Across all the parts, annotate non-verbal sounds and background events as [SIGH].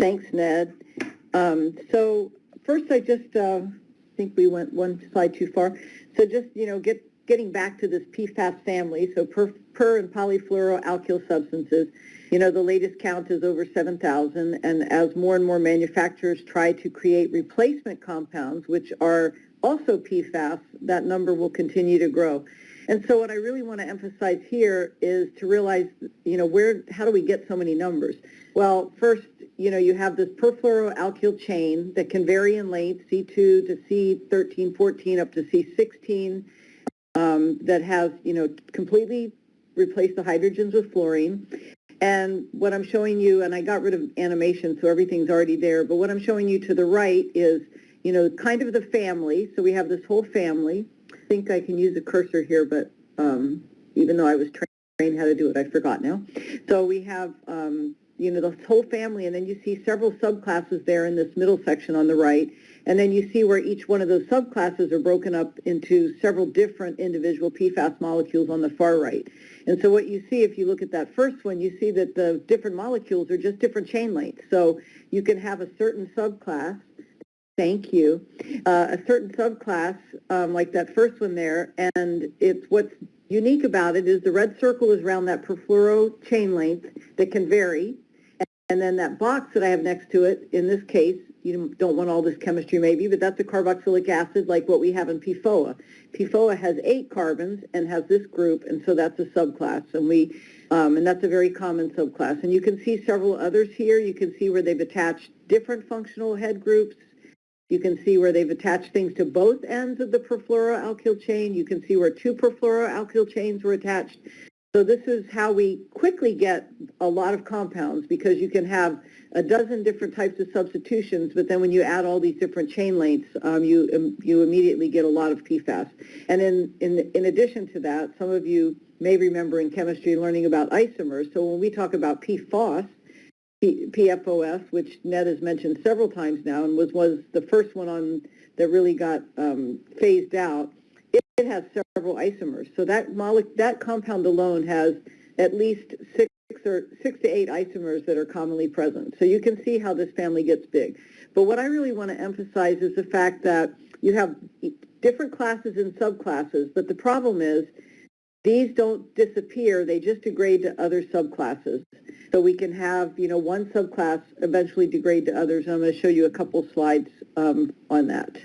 Thanks, Ned. Um, so first, I just uh, think we went one slide too far. So just you know, get getting back to this PFAS family. So per, per and polyfluoroalkyl substances. You know, the latest count is over 7,000, and as more and more manufacturers try to create replacement compounds, which are also PFAS, that number will continue to grow. And so what I really want to emphasize here is to realize, you know, where, how do we get so many numbers? Well, first, you know, you have this perfluoroalkyl chain that can vary in length, C2 to C13, 14, up to C16, um, that has, you know, completely replaced the hydrogens with fluorine. And what I'm showing you, and I got rid of animation, so everything's already there, but what I'm showing you to the right is, you know, kind of the family. So we have this whole family. Think I can use a cursor here, but um, even though I was trained how to do it, I forgot now. So we have, um, you know, the whole family, and then you see several subclasses there in this middle section on the right. And then you see where each one of those subclasses are broken up into several different individual PFAS molecules on the far right. And so what you see, if you look at that first one, you see that the different molecules are just different chain lengths. So you can have a certain subclass, thank you, uh, a certain subclass um, like that first one there, and it's what's unique about it is the red circle is around that perfluoro chain length that can vary, and then that box that I have next to it, in this case, you don't want all this chemistry maybe, but that's a carboxylic acid like what we have in PFOA. PFOA has eight carbons and has this group, and so that's a subclass, and we, um, and that's a very common subclass. And you can see several others here. You can see where they've attached different functional head groups. You can see where they've attached things to both ends of the perfluoroalkyl chain. You can see where two perfluoroalkyl chains were attached. So this is how we quickly get a lot of compounds because you can have a dozen different types of substitutions, but then when you add all these different chain lengths, um, you um, you immediately get a lot of PFAS. And in, in, in addition to that, some of you may remember in chemistry learning about isomers. So when we talk about PFOS, PFOS, which Ned has mentioned several times now and was, was the first one on that really got um, phased out, it, it has several isomers. So that, that compound alone has at least six or six to eight isomers that are commonly present. So you can see how this family gets big. But what I really want to emphasize is the fact that you have different classes and subclasses, but the problem is these don't disappear, they just degrade to other subclasses. So we can have, you know, one subclass eventually degrade to others. I'm going to show you a couple slides um, on that.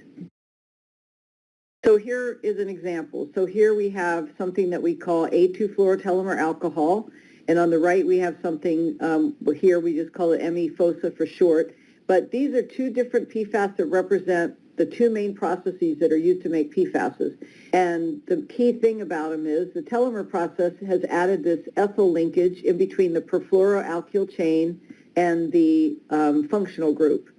So here is an example. So here we have something that we call A2-fluorotelomer alcohol. And on the right we have something, um, here we just call it ME-FOSA for short. But these are two different PFAS that represent the two main processes that are used to make PFASs. And the key thing about them is the telomer process has added this ethyl linkage in between the perfluoroalkyl chain and the um, functional group.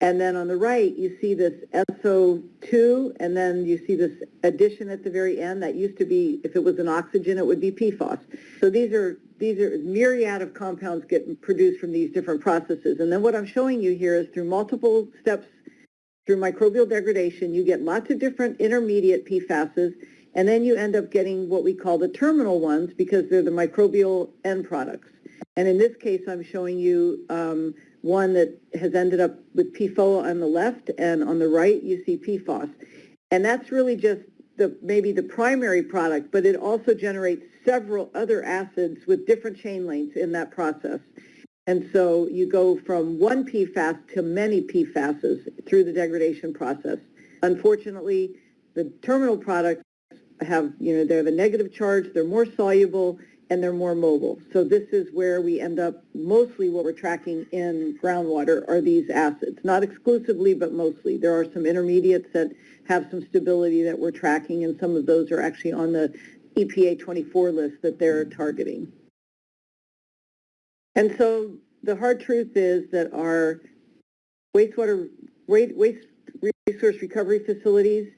And then on the right, you see this SO2, and then you see this addition at the very end. That used to be, if it was an oxygen, it would be PFOS. So these are these are myriad of compounds get produced from these different processes. And then what I'm showing you here is through multiple steps through microbial degradation, you get lots of different intermediate PFASs, and then you end up getting what we call the terminal ones because they're the microbial end products. And in this case, I'm showing you um, one that has ended up with PFOA on the left, and on the right, you see PFOS. And that's really just the maybe the primary product, but it also generates several other acids with different chain lengths in that process. And so you go from one PFAS to many PFASs through the degradation process. Unfortunately, the terminal products have, you know, they're the negative charge, they're more soluble, and they're more mobile. So this is where we end up, mostly what we're tracking in groundwater are these acids. Not exclusively, but mostly. There are some intermediates that have some stability that we're tracking, and some of those are actually on the EPA 24 list that they're targeting. And so the hard truth is that our wastewater waste resource recovery facilities,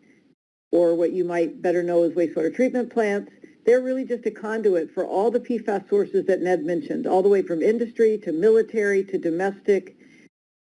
or what you might better know as wastewater treatment plants, they're really just a conduit for all the PFAS sources that Ned mentioned, all the way from industry to military to domestic,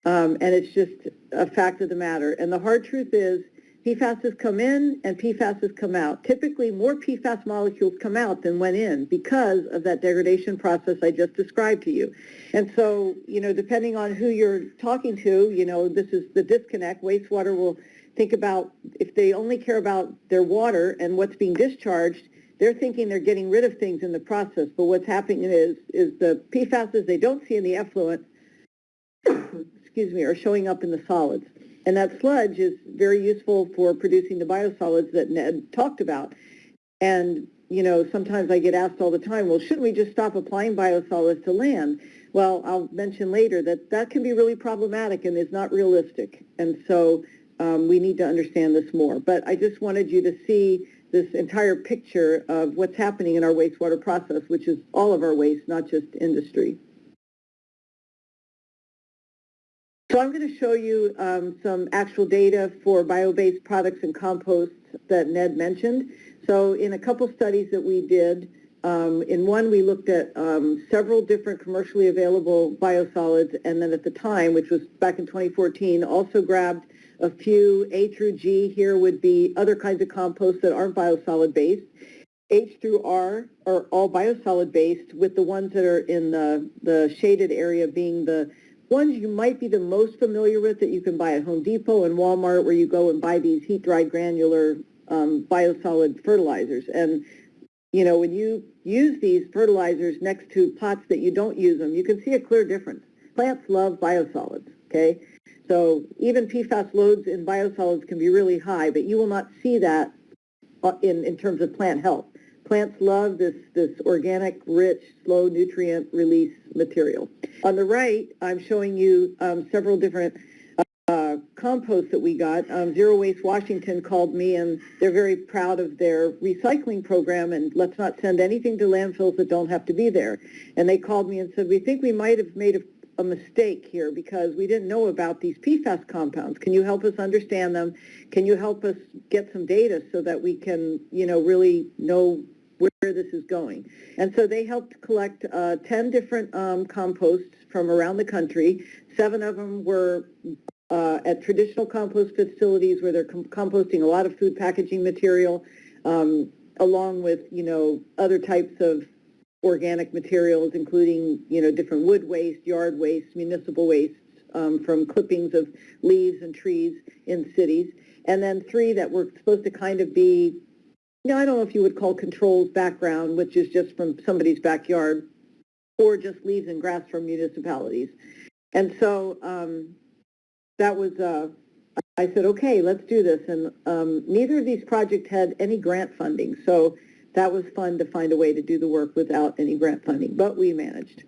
um, and it's just a fact of the matter. And the hard truth is PFASs come in and PFASs come out. Typically, more PFAS molecules come out than went in because of that degradation process I just described to you. And so, you know, depending on who you're talking to, you know, this is the disconnect. Wastewater will think about, if they only care about their water and what's being discharged, they're thinking they're getting rid of things in the process. But what's happening is, is the PFASs they don't see in the effluent, [COUGHS] excuse me, are showing up in the solids. And that sludge is very useful for producing the biosolids that Ned talked about. And, you know, sometimes I get asked all the time, well, shouldn't we just stop applying biosolids to land? Well, I'll mention later that that can be really problematic and is not realistic. And so um, we need to understand this more. But I just wanted you to see this entire picture of what's happening in our wastewater process, which is all of our waste, not just industry. So I'm going to show you um, some actual data for bio-based products and composts that Ned mentioned. So in a couple studies that we did, um, in one we looked at um, several different commercially available biosolids, and then at the time, which was back in 2014, also grabbed a few A through G. Here would be other kinds of composts that aren't biosolid based. H through R are all biosolid based, with the ones that are in the, the shaded area being the ones you might be the most familiar with that you can buy at Home Depot and Walmart where you go and buy these heat-dried granular um, biosolid fertilizers. And, you know, when you use these fertilizers next to pots that you don't use them, you can see a clear difference. Plants love biosolids, okay? So even PFAS loads in biosolids can be really high, but you will not see that uh, in, in terms of plant health. Plants love this, this organic, rich, slow nutrient release material. On the right, I'm showing you um, several different uh, composts that we got. Um, Zero Waste Washington called me and they're very proud of their recycling program and let's not send anything to landfills that don't have to be there. And they called me and said, we think we might have made a a mistake here because we didn't know about these PFAS compounds. Can you help us understand them? Can you help us get some data so that we can, you know, really know where this is going. And so they helped collect uh, 10 different um, composts from around the country. Seven of them were uh, at traditional compost facilities where they're com composting a lot of food packaging material, um, along with, you know, other types of organic materials, including, you know, different wood waste, yard waste, municipal waste, um, from clippings of leaves and trees in cities. And then three that were supposed to kind of be no, I don't know if you would call controls background, which is just from somebody's backyard, or just leaves and grass from municipalities. And so um, that was, uh, I said, okay, let's do this. And um, neither of these projects had any grant funding, so that was fun to find a way to do the work without any grant funding, but we managed.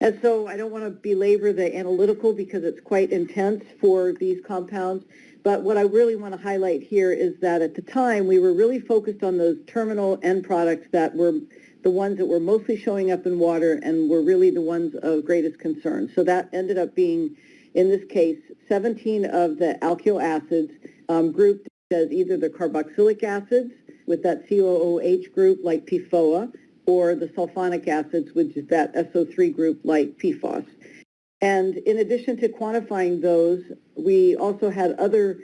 And so I don't want to belabor the analytical because it's quite intense for these compounds, but what I really want to highlight here is that at the time we were really focused on those terminal end products that were the ones that were mostly showing up in water and were really the ones of greatest concern. So that ended up being, in this case, 17 of the alkyl acids um, grouped as either the carboxylic acids with that COOH group like PFOA or the sulfonic acids, which is that SO3 group like PFOS. And in addition to quantifying those, we also had other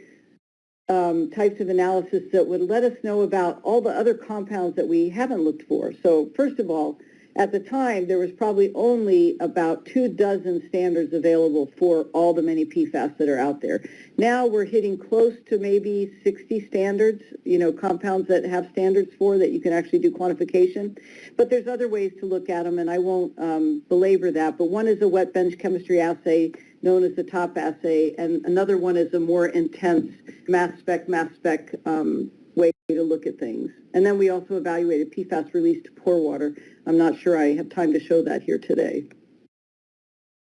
um, types of analysis that would let us know about all the other compounds that we haven't looked for. So first of all, at the time, there was probably only about two dozen standards available for all the many PFAS that are out there. Now we're hitting close to maybe 60 standards, you know, compounds that have standards for that you can actually do quantification. But there's other ways to look at them, and I won't um, belabor that. But one is a wet bench chemistry assay known as the TOP assay, and another one is a more intense mass spec, mass spec um, to look at things. And then we also evaluated PFAS released to pore water. I'm not sure I have time to show that here today.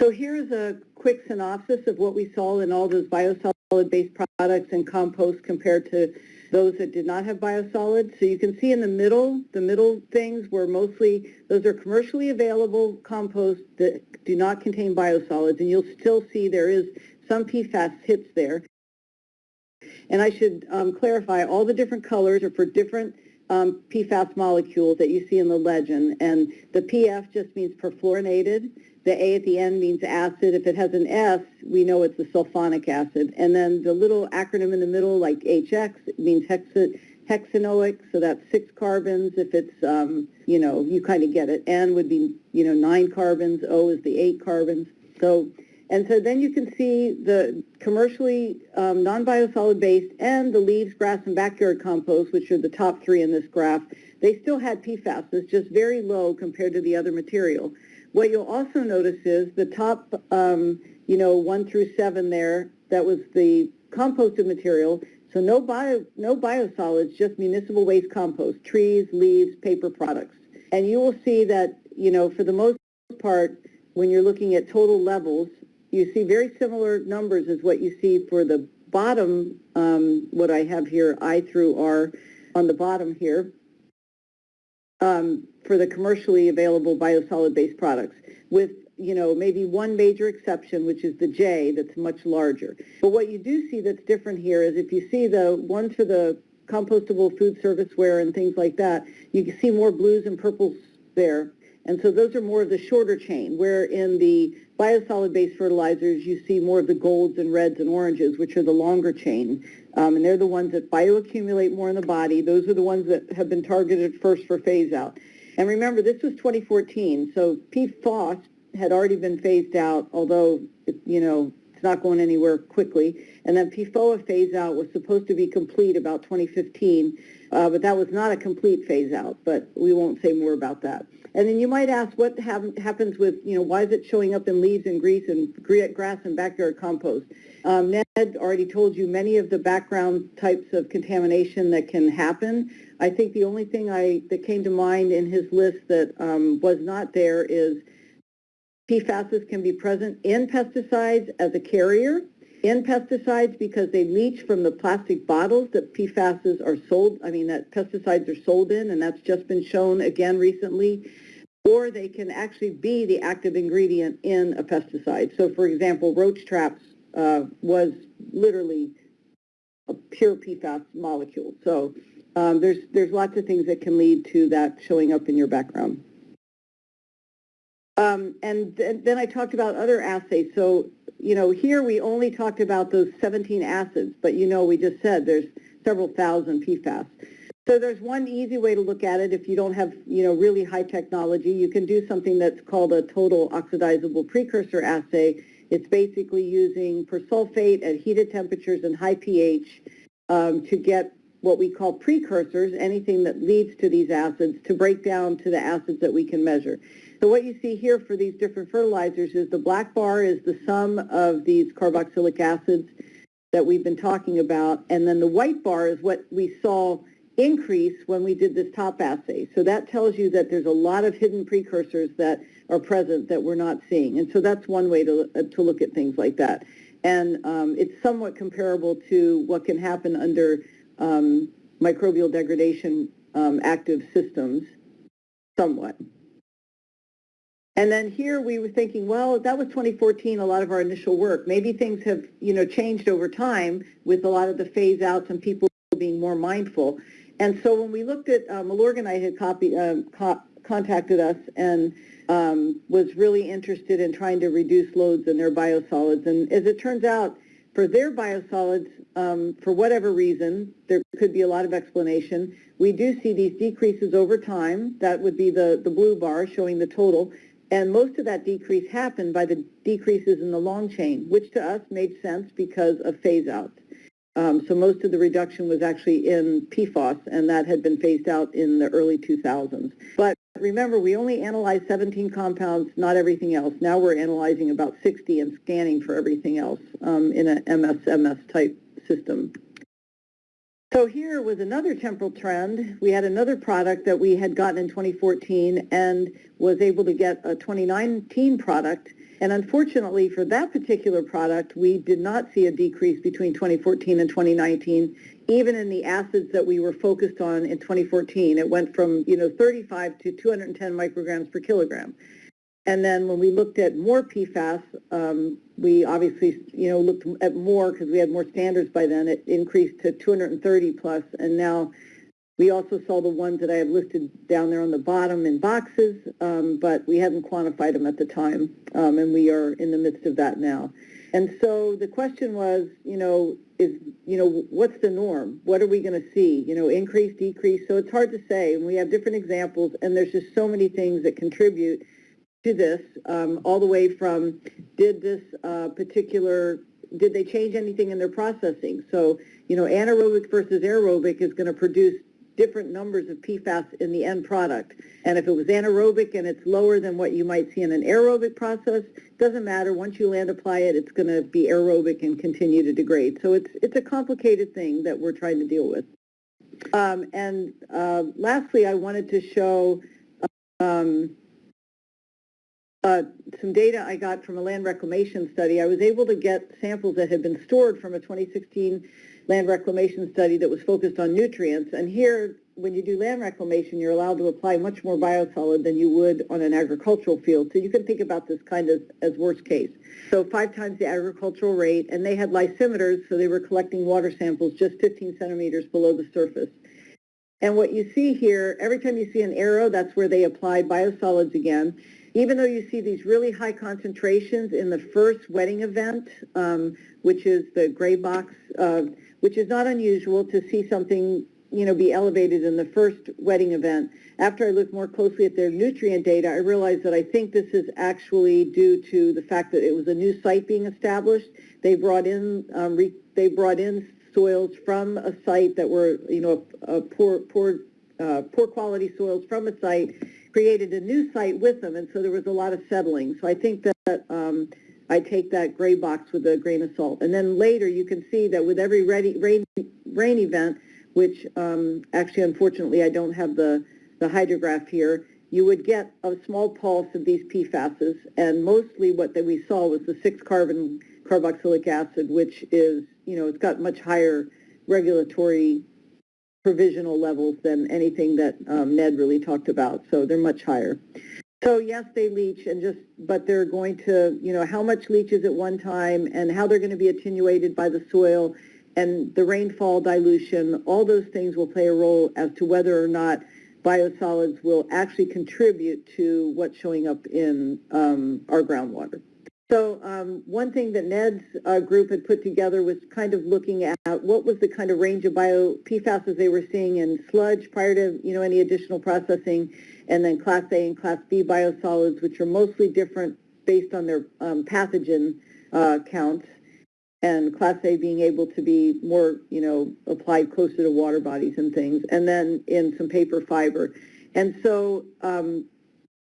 So here's a quick synopsis of what we saw in all those biosolid-based products and compost compared to those that did not have biosolids. So you can see in the middle, the middle things were mostly, those are commercially available composts that do not contain biosolids, and you'll still see there is some PFAS hits there. And I should um, clarify, all the different colors are for different um, PFAS molecules that you see in the legend. And the PF just means perfluorinated. the A at the end means acid. If it has an S, we know it's a sulfonic acid. And then the little acronym in the middle, like HX, it means hexa, hexanoic, so that's six carbons. If it's, um, you know, you kind of get it. N would be, you know, nine carbons. O is the eight carbons. So, and so then you can see the commercially um, non-biosolid based and the leaves, grass, and backyard compost, which are the top three in this graph, they still had PFAS. It's just very low compared to the other material. What you'll also notice is the top, um, you know, one through seven there, that was the composted material. So no bio, no biosolids, just municipal waste compost, trees, leaves, paper products. And you will see that, you know, for the most part, when you're looking at total levels, you see very similar numbers as what you see for the bottom, um, what I have here, I through R on the bottom here um, for the commercially available biosolid-based products, with, you know, maybe one major exception, which is the J, that's much larger. But what you do see that's different here is if you see the ones for the compostable food serviceware and things like that, you can see more blues and purples there. And so those are more of the shorter chain, where in the biosolid-based fertilizers, you see more of the golds and reds and oranges, which are the longer chain. Um, and they're the ones that bioaccumulate more in the body. Those are the ones that have been targeted first for phase out. And remember, this was 2014, so PFOS had already been phased out, although, it, you know, it's not going anywhere quickly. And then PFOA phase out was supposed to be complete about 2015, uh, but that was not a complete phase out, but we won't say more about that. And then you might ask what hap happens with, you know, why is it showing up in leaves and grease and grass and backyard compost? Um, Ned already told you many of the background types of contamination that can happen. I think the only thing I that came to mind in his list that um, was not there is PFASs can be present in pesticides as a carrier, in pesticides because they leach from the plastic bottles that PFASs are sold, I mean that pesticides are sold in, and that's just been shown again recently, or they can actually be the active ingredient in a pesticide. So for example, roach traps uh, was literally a pure PFAS molecule. So um, there's, there's lots of things that can lead to that showing up in your background. Um, and th then I talked about other assays. So, you know, here we only talked about those 17 acids, but you know, we just said there's several thousand PFAS. So there's one easy way to look at it if you don't have, you know, really high technology. You can do something that's called a total oxidizable precursor assay. It's basically using persulfate at heated temperatures and high pH um, to get what we call precursors, anything that leads to these acids, to break down to the acids that we can measure. So what you see here for these different fertilizers is the black bar is the sum of these carboxylic acids that we've been talking about, and then the white bar is what we saw increase when we did this top assay. So that tells you that there's a lot of hidden precursors that are present that we're not seeing. And so that's one way to, uh, to look at things like that. And um, it's somewhat comparable to what can happen under um, microbial degradation um, active systems, somewhat. And then here we were thinking, well, that was 2014, a lot of our initial work. Maybe things have, you know, changed over time with a lot of the phase outs and people being more mindful. And so when we looked at, uh, Milorganite had uh, co contacted us and um, was really interested in trying to reduce loads in their biosolids. And as it turns out, for their biosolids, um, for whatever reason, there could be a lot of explanation. We do see these decreases over time. That would be the, the blue bar showing the total. And most of that decrease happened by the decreases in the long chain, which to us made sense because of phase out. Um, so most of the reduction was actually in PFOS, and that had been phased out in the early 2000s. But remember, we only analyzed 17 compounds, not everything else. Now we're analyzing about 60 and scanning for everything else um, in an MSMS type system. So here was another temporal trend. We had another product that we had gotten in 2014 and was able to get a 2019 product. And unfortunately for that particular product, we did not see a decrease between 2014 and 2019, even in the acids that we were focused on in 2014. It went from, you know, 35 to 210 micrograms per kilogram. And then when we looked at more PFAS, um, we obviously, you know, looked at more because we had more standards by then. It increased to 230 plus, and now We also saw the ones that I have listed down there on the bottom in boxes, um, but we hadn't quantified them at the time, um, and we are in the midst of that now. And so the question was, you know, is, you know, what's the norm? What are we going to see? You know, increase, decrease? So it's hard to say, and we have different examples, and there's just so many things that contribute to this, um, all the way from did this uh, particular, did they change anything in their processing? So, you know, anaerobic versus aerobic is going to produce different numbers of PFAS in the end product. And if it was anaerobic and it's lower than what you might see in an aerobic process, doesn't matter. Once you land apply it, it's going to be aerobic and continue to degrade. So it's, it's a complicated thing that we're trying to deal with. Um, and uh, lastly, I wanted to show um, uh, some data I got from a land reclamation study. I was able to get samples that had been stored from a 2016 land reclamation study that was focused on nutrients. And here, when you do land reclamation, you're allowed to apply much more biosolid than you would on an agricultural field. So you can think about this kind of as worst case. So five times the agricultural rate, and they had lysimeters, so they were collecting water samples just 15 centimeters below the surface. And what you see here, every time you see an arrow, that's where they applied biosolids again. Even though you see these really high concentrations in the first wetting event, um, which is the gray box, uh, which is not unusual to see something you know, be elevated in the first wetting event. After I looked more closely at their nutrient data, I realized that I think this is actually due to the fact that it was a new site being established. They brought in, um, re, they brought in soils from a site that were, you know, a, a poor, poor, uh, poor quality soils from a site, created a new site with them, and so there was a lot of settling. So I think that um, I take that gray box with a grain of salt. And then later you can see that with every ready, rain, rain event, which um, actually unfortunately I don't have the, the hydrograph here, you would get a small pulse of these PFASs, and mostly what that we saw was the six-carbon carboxylic acid, which is, you know, it's got much higher regulatory provisional levels than anything that um, Ned really talked about, so they're much higher. So yes, they leach, and just but they're going to, you know, how much leaches at one time, and how they're going to be attenuated by the soil, and the rainfall dilution. All those things will play a role as to whether or not biosolids will actually contribute to what's showing up in um, our groundwater. So um, one thing that Ned's uh, group had put together was kind of looking at what was the kind of range of bio PFASs they were seeing in sludge prior to you know any additional processing, and then Class A and Class B biosolids, which are mostly different based on their um, pathogen uh, counts, and Class A being able to be more you know applied closer to water bodies and things, and then in some paper fiber. And so um,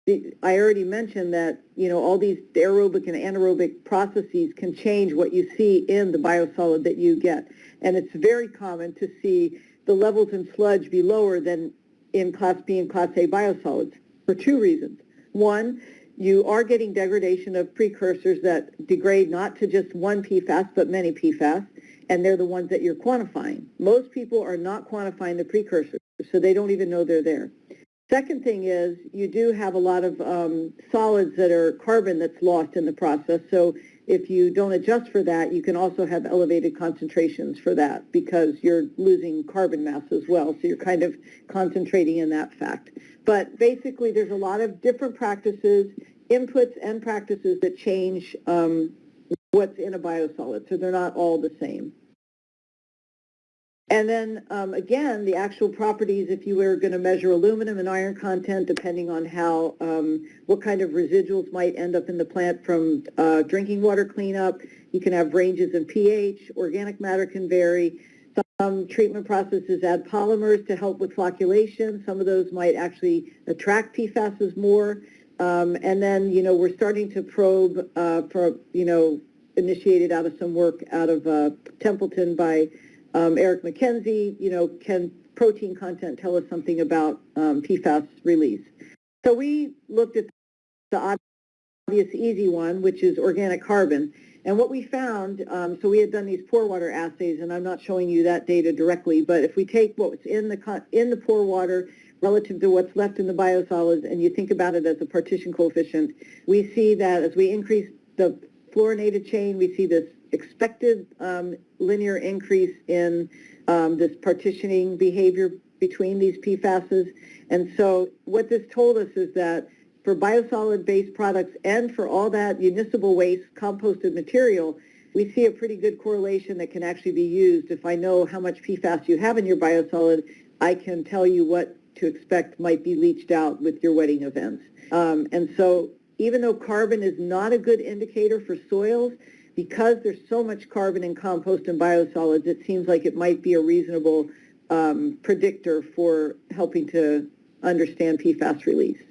I already mentioned that, you know, all these aerobic and anaerobic processes can change what you see in the biosolid that you get. And it's very common to see the levels in sludge be lower than in Class B and Class A biosolids for two reasons. One, you are getting degradation of precursors that degrade not to just one PFAS, but many PFAS, and they're the ones that you're quantifying. Most people are not quantifying the precursors, so they don't even know they're there. Second thing is you do have a lot of um, solids that are carbon that's lost in the process. So if you don't adjust for that, you can also have elevated concentrations for that because you're losing carbon mass as well. So you're kind of concentrating in that fact. But basically, there's a lot of different practices, inputs and practices that change um, what's in a biosolid. So they're not all the same. And then um, again, the actual properties, if you were going to measure aluminum and iron content, depending on how, um, what kind of residuals might end up in the plant from uh, drinking water cleanup, you can have ranges in pH, organic matter can vary. Some treatment processes add polymers to help with flocculation. Some of those might actually attract PFASs more. Um, and then, you know, we're starting to probe uh, for, you know, initiated out of some work out of uh, Templeton by um, Eric McKenzie, you know, can protein content tell us something about um, PFAS release? So we looked at the obvious easy one, which is organic carbon. And what we found, um, so we had done these pore water assays, and I'm not showing you that data directly, but if we take what's in the, in the pore water relative to what's left in the biosolids, and you think about it as a partition coefficient, we see that as we increase the fluorinated chain, we see this expected um, linear increase in um, this partitioning behavior between these PFASs. And so what this told us is that for biosolid-based products and for all that municipal waste composted material, we see a pretty good correlation that can actually be used. If I know how much PFAS you have in your biosolid, I can tell you what to expect might be leached out with your wetting events. Um, and so even though carbon is not a good indicator for soils, because there's so much carbon in compost and biosolids, it seems like it might be a reasonable um, predictor for helping to understand PFAS release.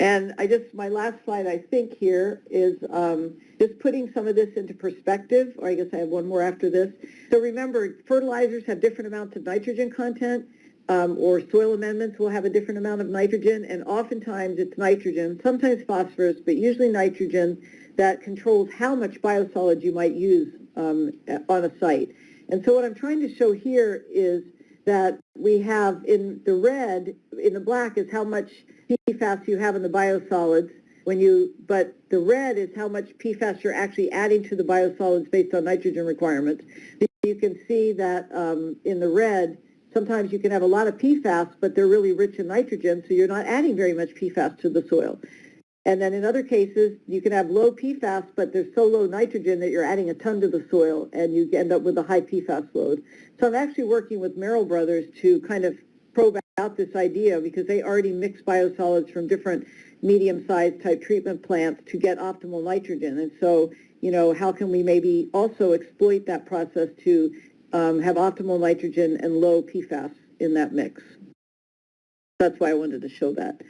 And I just, my last slide, I think here is um, just putting some of this into perspective, or I guess I have one more after this. So remember, fertilizers have different amounts of nitrogen content, um, or soil amendments will have a different amount of nitrogen, and oftentimes it's nitrogen, sometimes phosphorus, but usually nitrogen that controls how much biosolids you might use um, on a site. And so what I'm trying to show here is that we have in the red, in the black is how much PFAS you have in the biosolids when you, but the red is how much PFAS you're actually adding to the biosolids based on nitrogen requirements. You can see that um, in the red, sometimes you can have a lot of PFAS, but they're really rich in nitrogen, so you're not adding very much PFAS to the soil. And then in other cases, you can have low PFAS, but there's so low nitrogen that you're adding a ton to the soil, and you end up with a high PFAS load. So I'm actually working with Merrell Brothers to kind of probe out this idea because they already mix biosolids from different medium-sized type treatment plants to get optimal nitrogen. And so, you know, how can we maybe also exploit that process to um, have optimal nitrogen and low PFAS in that mix? That's why I wanted to show that.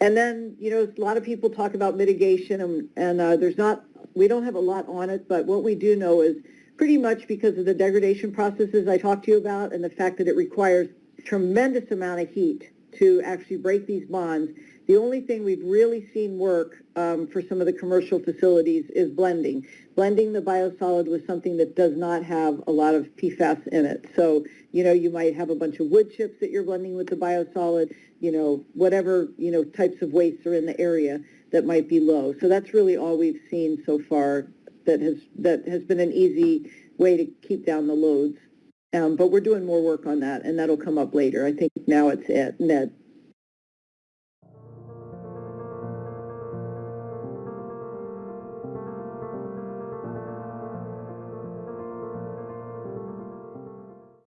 And then, you know, a lot of people talk about mitigation, and, and uh, there's not, we don't have a lot on it, but what we do know is pretty much because of the degradation processes I talked to you about and the fact that it requires tremendous amount of heat to actually break these bonds. The only thing we've really seen work um, for some of the commercial facilities is blending. Blending the biosolid with something that does not have a lot of PFAS in it. So, you know, you might have a bunch of wood chips that you're blending with the biosolid, you know, whatever, you know, types of wastes are in the area that might be low. So that's really all we've seen so far that has, that has been an easy way to keep down the loads. Um, but we're doing more work on that, and that'll come up later. I think now it's at net